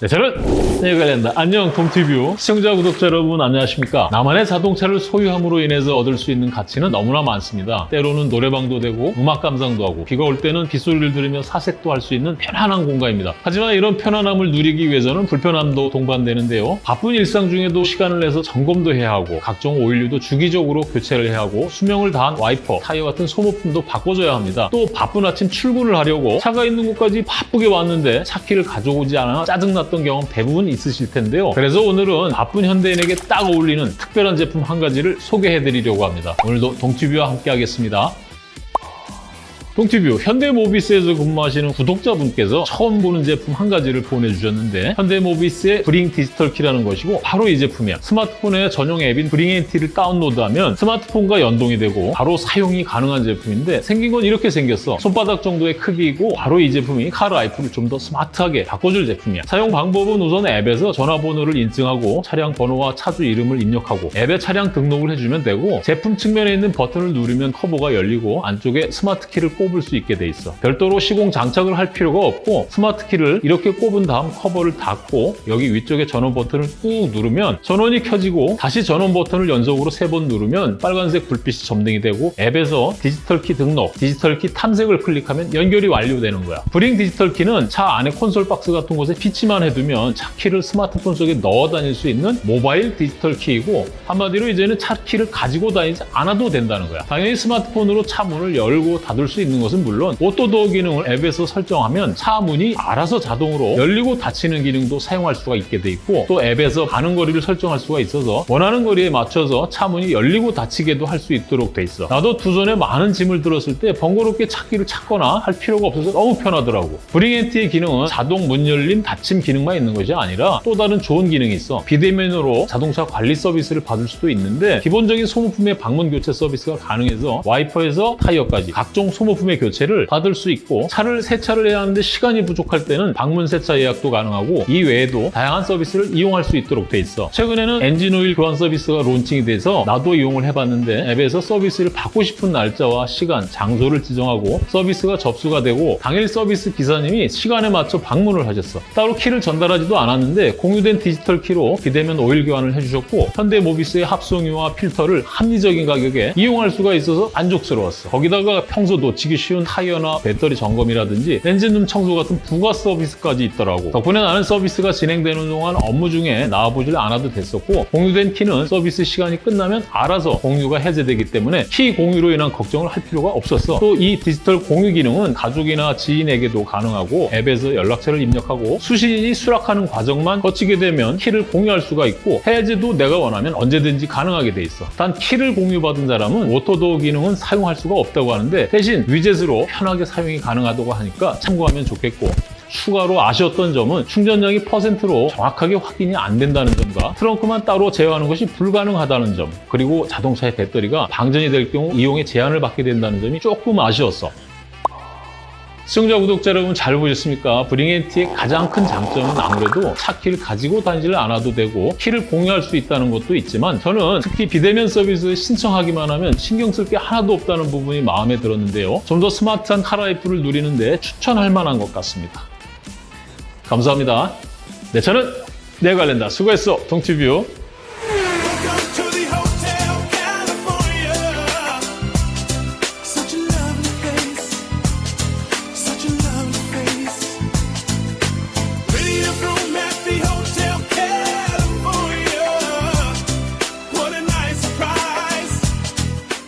네, 저는 네, 관련다. 안녕, 동티뷰. 시청자, 구독자 여러분, 안녕하십니까? 나만의 자동차를 소유함으로 인해서 얻을 수 있는 가치는 너무나 많습니다. 때로는 노래방도 되고, 음악 감상도 하고, 비가 올 때는 빗소리를 들으며 사색도 할 수 있는 편안한 공간입니다. 하지만 이런 편안함을 누리기 위해서는 불편함도 동반되는데요. 바쁜 일상 중에도 시간을 내서 점검도 해야 하고, 각종 오일류도 주기적으로 교체를 해야 하고, 수명을 다한 와이퍼, 타이어 같은 소모품도 바꿔줘야 합니다. 또 바쁜 아침 출근을 하려고 차가 있는 곳까지 바쁘게 왔는데 차 키를 가져오지 않아 짜증 났던 경험 대부분 있으실 텐데요. 그래서 오늘은 바쁜 현대인에게 딱 어울리는 특별한 제품 한 가지를 소개해드리려고 합니다. 오늘도 동티뷰와 함께 하겠습니다. 동티뷰 현대모비스에서 근무하시는 구독자분께서 처음 보는 제품 한 가지를 보내주셨는데 현대모비스의 브링 디지털 키라는 것이고 바로 이 제품이야. 스마트폰에 전용 앱인 브링 NT를 다운로드하면 스마트폰과 연동이 되고 바로 사용이 가능한 제품인데 생긴 건 이렇게 생겼어. 손바닥 정도의 크기이고 바로 이 제품이 카라이프를 좀 더 스마트하게 바꿔줄 제품이야. 사용 방법은 우선 앱에서 전화번호를 인증하고 차량 번호와 차주 이름을 입력하고 앱에 차량 등록을 해주면 되고 제품 측면에 있는 버튼을 누르면 커버가 열리고 안쪽에 스마트 키를 꼽을 수 있게 돼 있어. 별도로 시공 장착을 할 필요가 없고 스마트 키를 이렇게 꼽은 다음 커버를 닫고 여기 위쪽에 전원 버튼을 꾹 누르면 전원이 켜지고 다시 전원 버튼을 연속으로 세 번 누르면 빨간색 불빛이 점등이 되고 앱에서 디지털 키 등록, 디지털 키 탐색을 클릭하면 연결이 완료되는 거야. 브링 디지털 키는 차 안에 콘솔 박스 같은 곳에 비치만 해두면 차 키를 스마트폰 속에 넣어 다닐 수 있는 모바일 디지털 키이고 한마디로 이제는 차 키를 가지고 다니지 않아도 된다는 거야. 당연히 스마트폰으로 차 문을 열고 닫을 수 있는 것은 물론 auto door 기능을 앱에서 설정하면 차 문이 알아서 자동으로 열리고 닫히는 기능도 사용할 수가 있게 돼 있고 또 앱에서 가는 거리를 설정할 수가 있어서 원하는 거리에 맞춰서 차 문이 열리고 닫히게도 할 수 있도록 돼 있어. 나도 두 손에 많은 짐을 들었을 때 번거롭게 차 키를 찾거나 할 필요가 없어서 너무 편하더라고. 브링앤티의 기능은 자동 문 열림 닫힘 기능만 있는 것이 아니라 또 다른 좋은 기능이 있어. 비대면으로 자동차 관리 서비스를 받을 수도 있는데 기본적인 소모품의 방문 교체 서비스가 가능해서 와이퍼에서 타이어까지 각종 소모품 의 교체를 받을 수 있고 차를 세차를 해야 하는데 시간이 부족할 때는 방문 세차 예약도 가능하고 이 외에도 다양한 서비스를 이용할 수 있도록 돼 있어. 최근에는 엔진 오일 교환 서비스가 론칭이 돼서 나도 이용을 해봤는데 앱에서 서비스를 받고 싶은 날짜와 시간, 장소를 지정하고 서비스가 접수가 되고 당일 서비스 기사님이 시간에 맞춰 방문을 하셨어. 따로 키를 전달하지도 않았는데 공유된 디지털 키로 비대면 오일 교환을 해주셨고 현대모비스의 합성유와 필터를 합리적인 가격에 이용할 수가 있어서 만족스러웠어. 거기다가 평소 놓치기 쉬운 타이어나 배터리 점검이라든지 엔진룸 청소 같은 부가 서비스까지 있더라고. 덕분에 나는 서비스가 진행되는 동안 업무 중에 나와보질 않아도 됐었고 공유된 키는 서비스 시간이 끝나면 알아서 공유가 해제되기 때문에 키 공유로 인한 걱정을 할 필요가 없었어. 또 이 디지털 공유 기능은 가족이나 지인에게도 가능하고 앱에서 연락처를 입력하고 수신인이 수락하는 과정만 거치게 되면 키를 공유할 수가 있고 해제도 내가 원하면 언제든지 가능하게 돼 있어. 단 키를 공유받은 사람은 auto door 기능은 사용할 수가 없다고 하는데 대신 위젯으로 편하게 사용이 가능하다고 하니까 참고하면 좋겠고 추가로 아쉬웠던 점은 충전량이 퍼센트로 정확하게 확인이 안 된다는 점과 트렁크만 따로 제어하는 것이 불가능하다는 점 그리고 자동차의 배터리가 방전이 될 경우 이용에 제한을 받게 된다는 점이 조금 아쉬웠어. 시청자 구독자 여러분 잘 보셨습니까? 브링앤티의 가장 큰 장점은 아무래도 차 키를 가지고 다니지를 않아도 되고 키를 공유할 수 있다는 것도 있지만 저는 특히 비대면 서비스 신청하기만 하면 신경 쓸 게 하나도 없다는 부분이 마음에 들었는데요. 좀 더 스마트한 카라이프를 누리는데 추천할 만한 것 같습니다. 감사합니다. 네, 저는 내 관련다. 수고했어, 동티뷰.